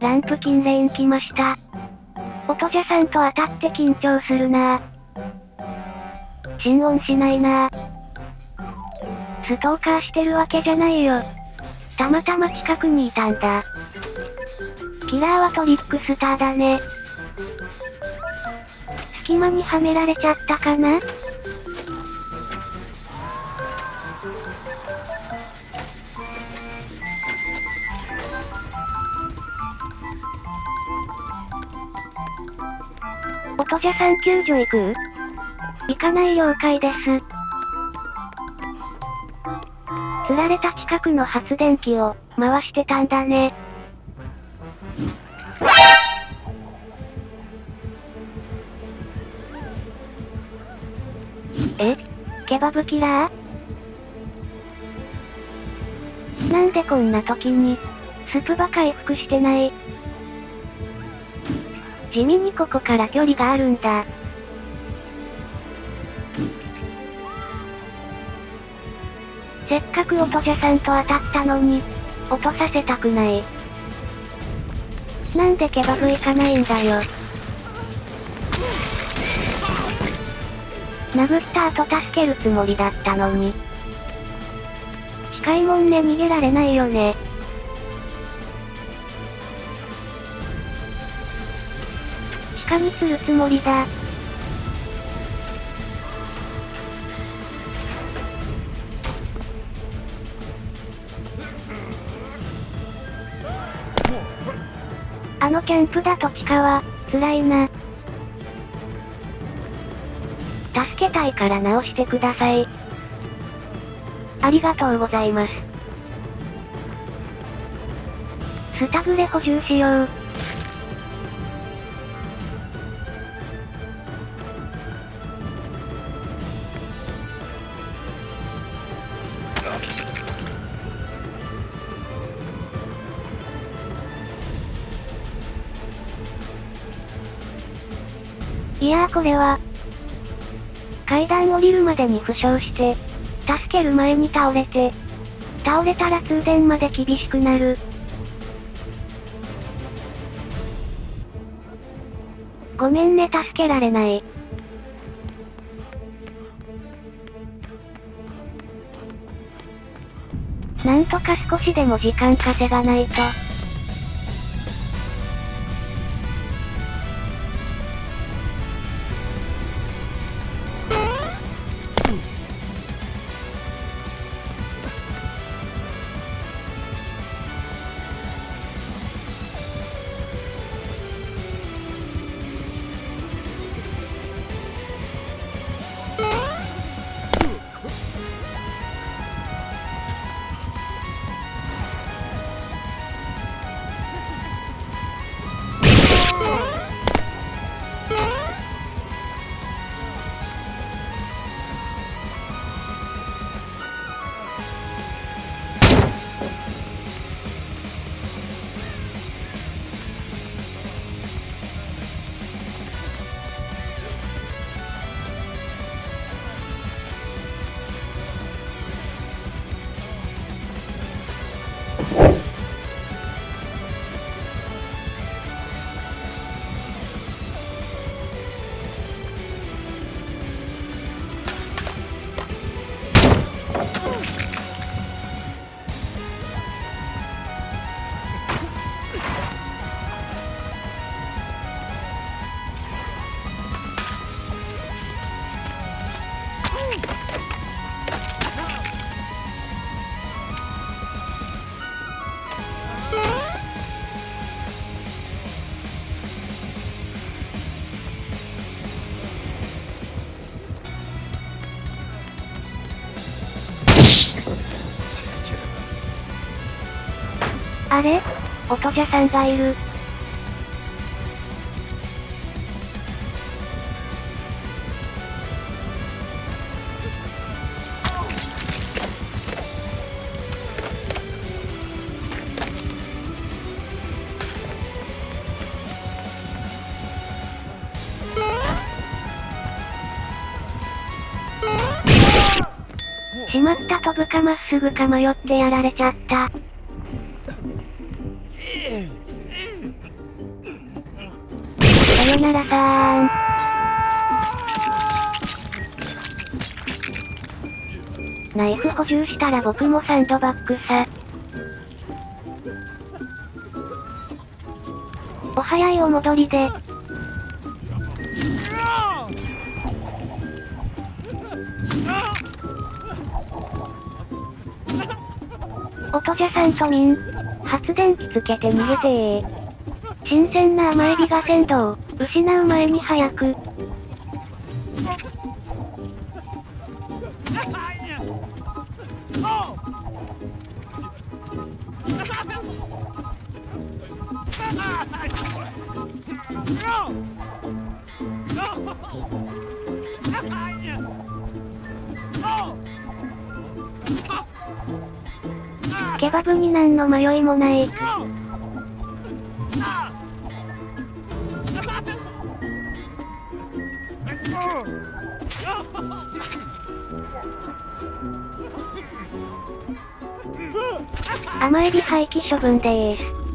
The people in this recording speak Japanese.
ランプ金レーン来ました。音じゃさんと当たって緊張するなぁ。心音しないなぁ。ストーカーしてるわけじゃないよ。たまたま近くにいたんだ。キラーはトリックスターだね。隙間にはめられちゃったかな？音じゃさん救助行く？行かない了解です。釣られた近くの発電機を回してたんだね。え？ケバブキラー？なんでこんな時に、スプば回復してない。地味にここから距離があるんだ。せっかく音じゃさんと当たったのに、落とさせたくない。なんでケバブ行かないんだよ。殴った後助けるつもりだったのに。近いもんね逃げられないよね。鹿にするつもりだ。あのキャンプだと地下は、辛いな。助けたいから直してください。ありがとうございます。スタグレ補充しよう。いやーこれは、階段降りるまでに負傷して、助ける前に倒れて、倒れたら通電まで厳しくなる。ごめんね助けられない。なんとか少しでも時間稼がないと。あれ？音じゃさんがいる。しまった飛ぶかまっすぐか迷ってやられちゃった。さよならさーん。ナイフ補充したら僕もサンドバッグさ。お早いお戻りで。音じゃさんとミン。発電機つけて逃げてー。新鮮な甘エビが鮮度を失う前に早く。ケバブに何の迷いもない。甘エビ廃棄処分でーす。